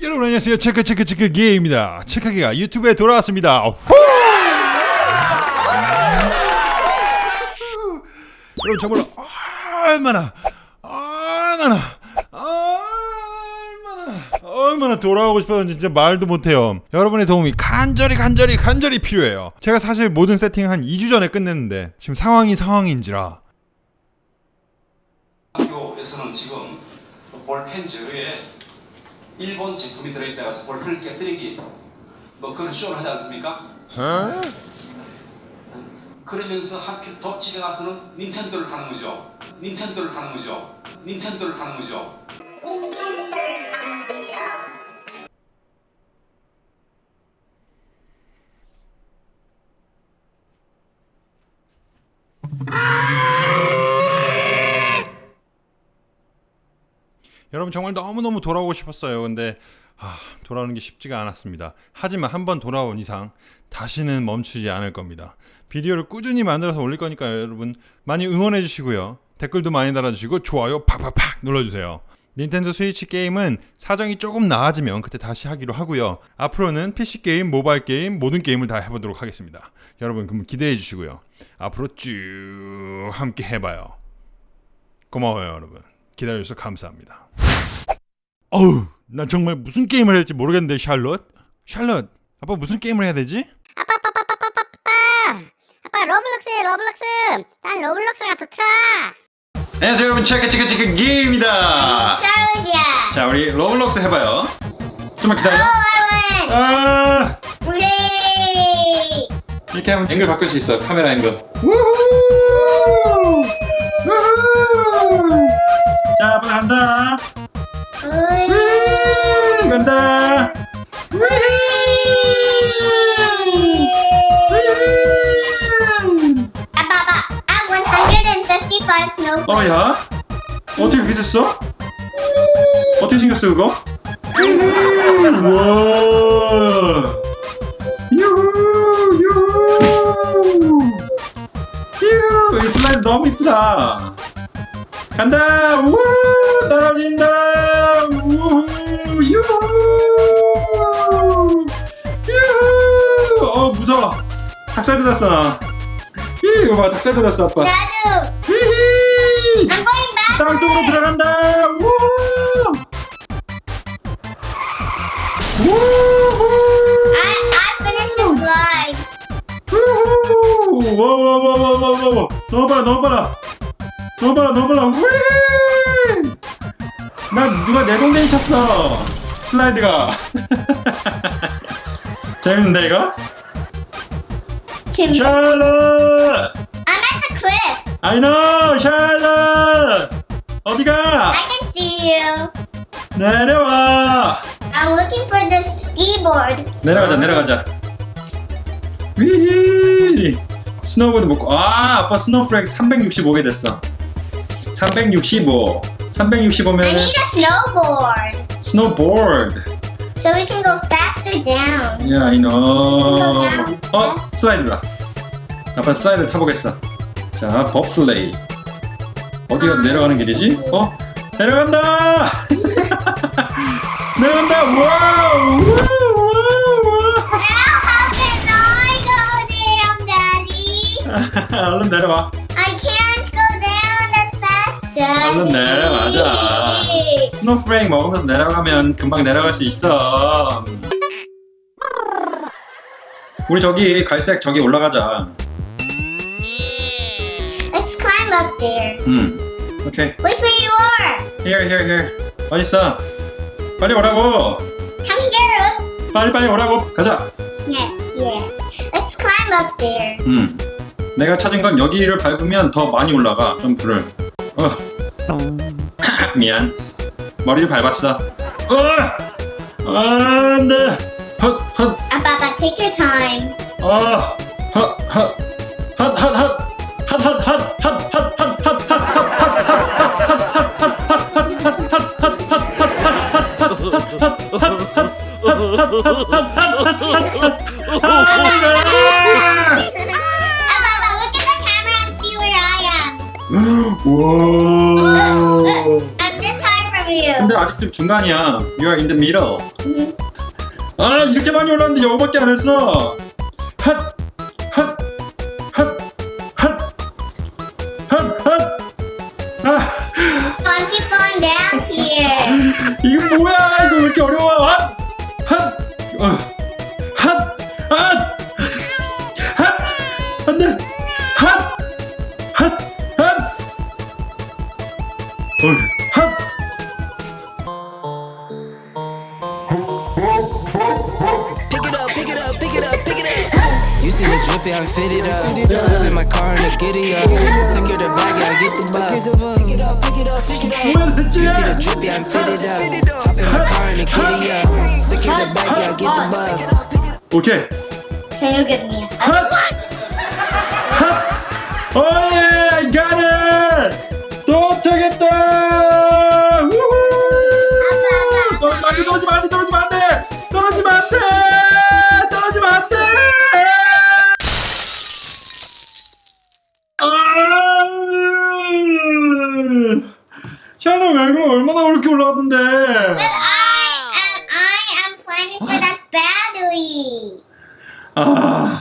여러분 안녕하세요. 체크 체크 체크 기입니다. 체크기가 유튜브에 돌아왔습니다. 후! 여러분 정말로 얼마나 얼마나 얼마나 돌아오고 싶었는지 진짜 말도 못해요. 여러분의 도움이 간절히 간절히 간절히 필요해요. 제가 사실 모든 세팅 한 2주 전에 끝냈는데 지금 상황이 상황인지라. 학교에서는 지금 볼펜 저에 일본 제품이 들어있다가서 볼펜을 깨뜨리기 뭐 그런 쇼를 하지 않습니까? 그러면서 하필 또 집에 가서는 닌텐도를 하는 거죠. 닌텐도를 하는 거죠. 닌텐도를 하는 거죠. 여러분 정말 너무너무 돌아오고 싶었어요. 근데 아, 돌아오는 게 쉽지가 않았습니다. 하지만 한번 돌아온 이상 다시는 멈추지 않을 겁니다. 비디오를 꾸준히 만들어서 올릴 거니까 여러분 많이 응원해 주시고요. 댓글도 많이 달아주시고 좋아요 팍팍팍 눌러주세요. 닌텐도 스위치 게임은 사정이 조금 나아지면 그때 다시 하기로 하고요. 앞으로는 PC 게임, 모바일 게임, 모든 게임을 다 해보도록 하겠습니다. 여러분 그럼 기대해 주시고요. 앞으로 쭉 함께 해봐요. 고마워요 여러분. 기다려주셔서 감사합니다. 어우, 난 정말 무슨 게임을 해야 될지 모르겠는데 샬롯? 샬롯, 아빠 무슨 게임을 해야 되지? 아빠 아빠 아빠 아빠 아빠 아빠. 아빠 로블록스 해 로블록스. 난 로블록스가 좋더라. 안녕하세요 여러분. 체크 체크 체크 기입니다. 샤우디야. 자 우리 로블록스 해봐요. 좀만 기다려. 와원 아! 우리 이렇게 하면 앵글 바꿀 수 있어 카메라 앵글. 우후! 우후! 자 빨리 간다 음, 간다. 155 snowflakes 어야. 어떻게 그렇게 됐어? 어떻게 생겼어 그거? 우와. 유후 유후. 유후. 이 슬라임 너무 이쁘다. 간다. 우날 닭살 돋았어 이거 봐 닭살 돋았어 아빠 나도 히히 going back 땅 속으로 들어간다. 우! 우후! I, I finished the slide 우후! 와와와와와와 너무 빨라 너무 빨라 너무 빨라 너무 빨라! 나 누가 내 동댕이 쳤어 슬라이드가 재밌는데 이거? Tim 샬럿 I'm at the cliff I know 샬럿 어디가 I can see you 내려와 I'm looking for the ski board 내려가자 내려가자 whee 스노우보드 먹고 아 아빠 snowflake 365개 됐어 365 I 365면 need a snowboard 스노보드 so we can go down. 야 I know. 어 slide다. 아빠 슬라이드 타보겠어. 자 봅슬레이 어디가 내려가는 길이지? 어? 내려간다! 내려간다! wow! 얼른 내려와. I can't go down that fast. 얼른 내려가자. snowflake 먹으면서 내려가면 금방 내려갈 수 있어. 우리 저기 갈색 저기 올라가자. Let's climb up there. 음. 오케이. Wait where you are. Here, here, here. 어디 있어? 빨리 오라고. Come here. 빨리 빨리 오라고. 가자. Yeah, yeah. Let's climb up there. 음. 내가 찾은 건 여기를 밟으면 더 많이 올라가. 점프를. 어. 미안. 머리를 밟았어. 어. 안돼. 헛, 아, Ah, 중간이야. You are in the middle. 아 이렇게 많이 올랐는데 영어밖에 안 했어. 이거 뭐야? 이거 왜 이렇게 어려워? 핫, 핫, 어, whip, I'm fitted up. In my car and I get it up. Secure the bag, yeah, I get the bus. Pick it up, pick it up, pick it up. You I'm fitted up. Hop in my car and I get it up. Secure the bag, yeah, I get the bus. Okay. Can you get me? What? Oh yeah! 왜 그래? 얼마나 어렵게 올라갔는데? But I am I am planning for that battery. 아,